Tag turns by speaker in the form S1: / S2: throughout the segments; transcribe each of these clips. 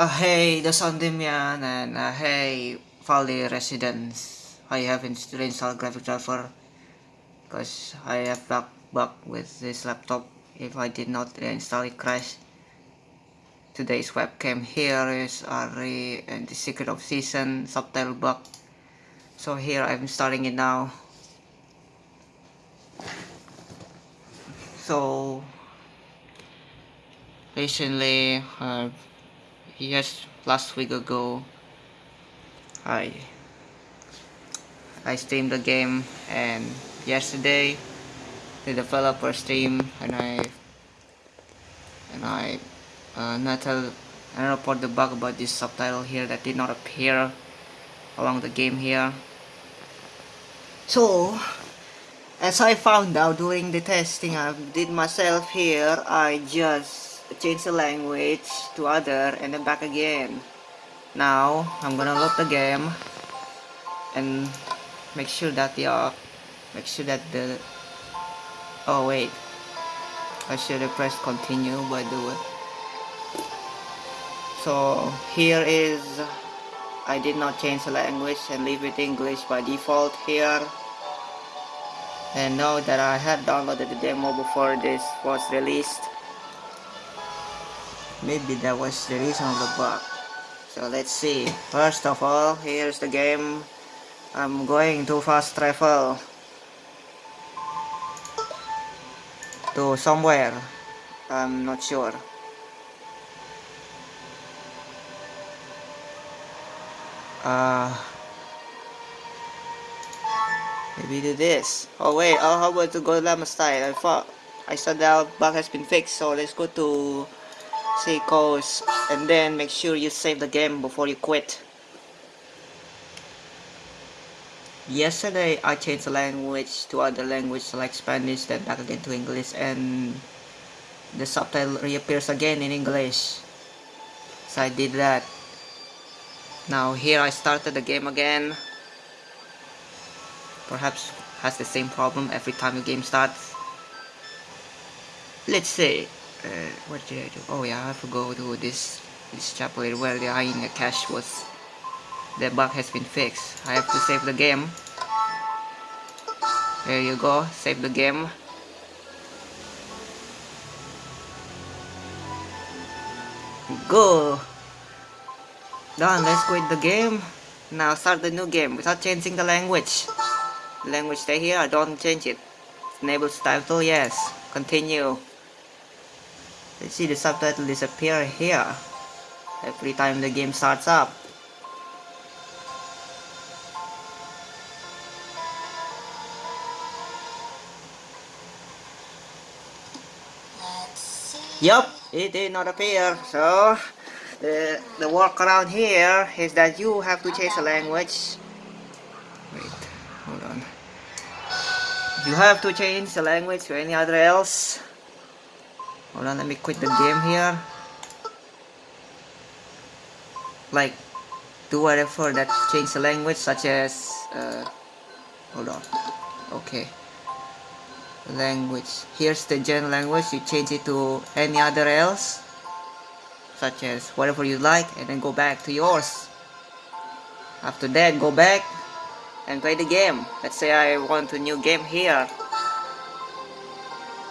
S1: Uh, hey, the Sondimian and hey, Valley residents. I haven't installed graphic driver because I have bug bug with this laptop. If I did not install it, crash. Today's webcam here is Ary and the Secret of Season subtitle bug. So here I'm starting it now. So recently, uh, yes, last week ago, I I streamed the game and yesterday the developer stream and I and I uh, not tell and report the bug about this subtitle here that did not appear along the game here. So as I found out during the testing I did myself here I just changed the language to other and then back again. Now I'm gonna load the game and make sure that the uh, make sure that the oh wait. I should have pressed continue by the way so here is I did not change the language and leave it English by default here. And know that I had downloaded the demo before this was released maybe that was the reason of the bug. So let's see. First of all here's the game. I'm going to fast travel to somewhere. I'm not sure. Uh Maybe do this. Oh wait, oh how about to go to Llama style? I thought I saw that bug has been fixed, so let's go to Seacoast and then make sure you save the game before you quit. Yesterday I changed the language to other language like Spanish then back again to English and the subtitle reappears again in English. So I did that. Now here I started the game again perhaps has the same problem every time the game starts. Let's say, uh, what did I do? Oh yeah, I have to go to this this chapel where the hyena cache was. The bug has been fixed. I have to save the game. There you go, save the game. Go! Done, let's quit the game. Now start the new game without changing the language language stay here don't change it enable subtitle yes continue let's see the subtitle disappear here every time the game starts up Yup, it did not appear. So, the, the workaround here is that you have to change the language Wait, hold on. you have to change the language to any other else hold on let me quit the game here. Like do whatever that change the language such as uh, hold on. Okay. Language. Here's the general language. You change it to any other else such as whatever you like and then go back to yours. After that go back and play the game. Let's say I want a new game here.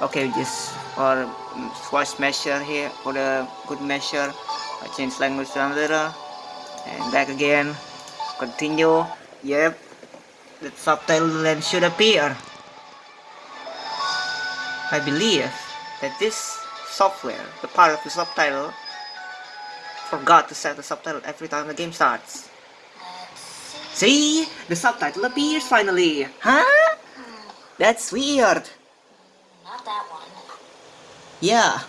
S1: Okay, just for voice um, measure here, for the good measure, I change language to another, and back again, continue, yep, the subtitle then should appear. I believe that this software, the part of the subtitle, forgot to set the subtitle every time the game starts. See? The subtitle appears finally. Huh? That's weird. Yeah.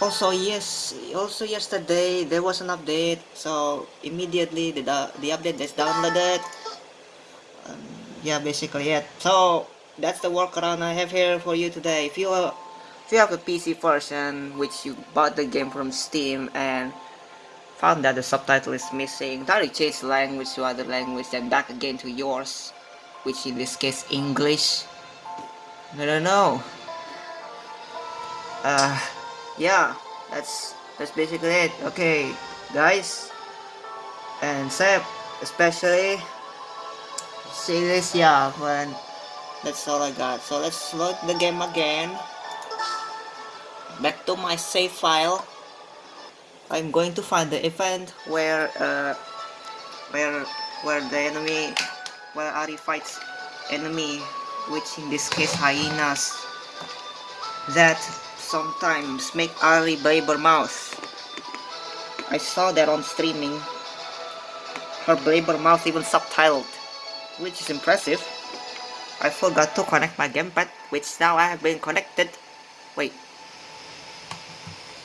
S1: Also, yes, also yesterday there was an update, so immediately the, the update is downloaded. Um, yeah, basically it. So, that's the workaround I have here for you today. If you, uh, if you have a PC version, which you bought the game from Steam and found that the subtitle is missing, directly change the language to other language and back again to yours, which in this case English. I don't know. Uh, yeah, that's that's basically it. Okay, guys, and Seb, especially. See this, yeah, but that's all I got. So let's load the game again. Back to my save file. I'm going to find the event where uh, where where the enemy where Ary fights enemy which in this case hyenas that sometimes make Ary Blabbermouth. I saw that on streaming. Her Blabbermouth even subtitled, which is impressive. I forgot to connect my gamepad, which now I have been connected. Wait,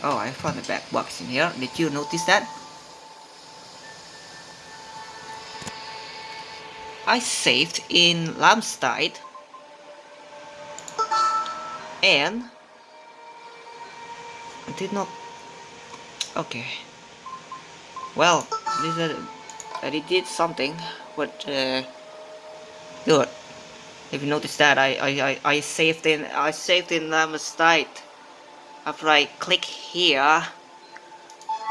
S1: Oh, I found a back box in here. Did you notice that? I saved in Lamstead and I did not okay. Well this is I did something but uh, good. If you notice that I, I, I, I saved in I saved in Lamstead after I click here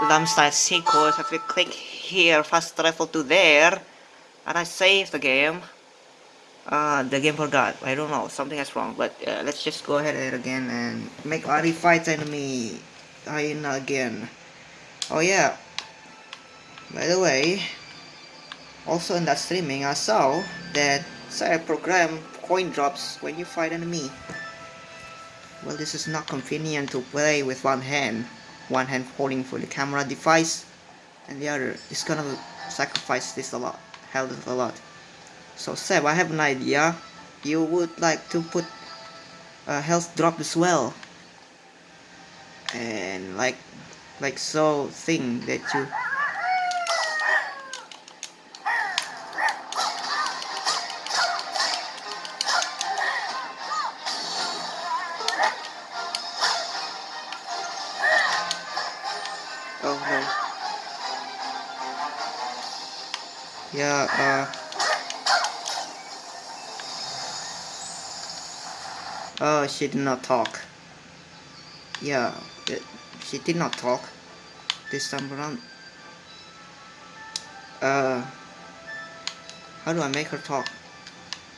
S1: Lamstead sequence after I click here fast travel to there and I save the game uh, the game forgot. I don't know. Something is wrong. But uh, let's just go ahead and again and make Ary fight enemy. Hyena again. Oh yeah. By the way also in that streaming I saw that say program coin drops when you fight enemy. Well, this is not convenient to play with one hand. One hand holding for the camera device, and the other is gonna sacrifice this a lot, health a lot. So Seb, I have an idea. You would like to put a health drop as well, and like, like so thing that you yeah uh oh she did not talk. Yeah she did not talk. This time around uh how do I make her talk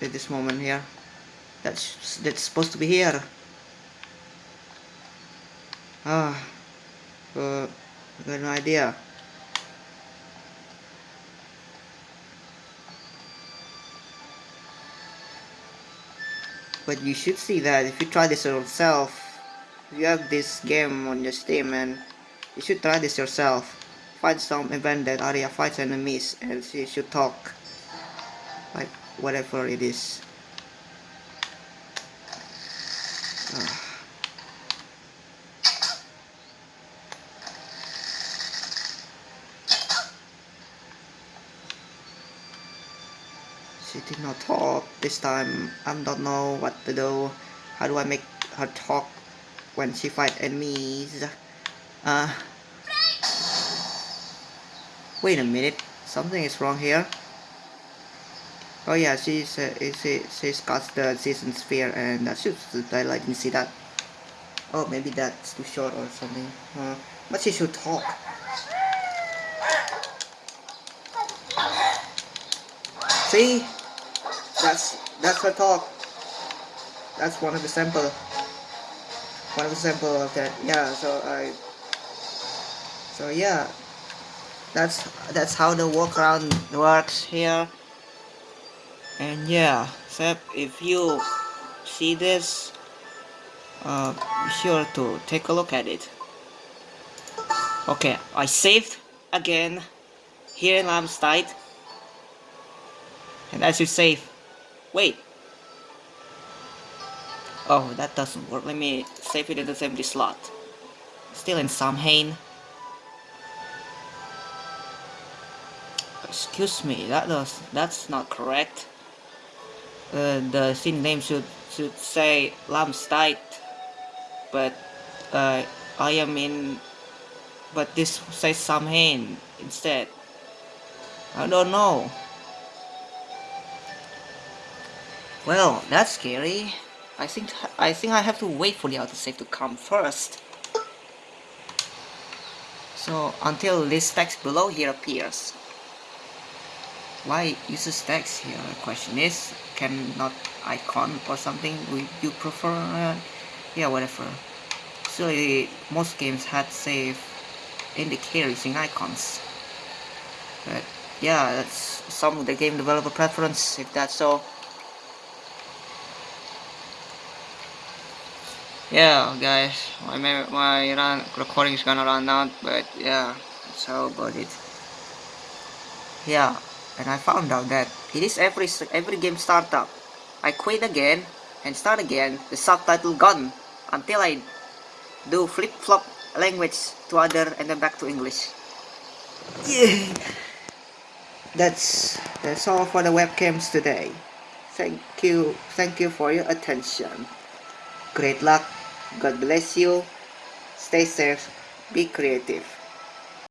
S1: at this moment here? That's that's supposed to be here. Ah uh, I got no idea but you should see that if you try this yourself if you have this game on your steam and you should try this yourself. Find some event that Arya fights enemies and you should talk like whatever it is She did not talk this time. I don't know what to do. How do I make her talk when she fight enemies? Uh, wait a minute. Something is wrong here. Oh yeah, she's uh, she, she's got the season sphere and that should I didn't see that. Oh, maybe that's too short or something. Uh, but she should talk. See? That's that's her talk. That's one of the sample one of the sample of that yeah so I so yeah. That's that's how the workaround works here. And yeah except if you see this uh, be sure to take a look at it. Okay I saved again here in Lamstead and as you save Wait. Oh, that doesn't work. Let me save it in the empty slot. Still in Samhain. Excuse me, that does that's not correct. Uh, the scene name should should say Lamstead, but uh, I am in. But this says Samhain instead. I don't know. Well, that's scary. I think I think I have to wait for the autosave to come first. So until this text below here appears. Why uses text here? The question is, can not icon or something would you prefer? Uh, yeah, whatever. Usually most games had save indicator using icons. But yeah, that's some of the game developer preference if that's so. Yeah, guys, my my run recording is gonna run out, but yeah, that's how about it. Yeah, and I found out that it is every every game startup. I quit again and start again. The subtitle gone until I do flip flop language to other and then back to English. Yeah. That's that's all for the webcams today. Thank you thank you for your attention. Great luck. God bless you. Stay safe. Be creative.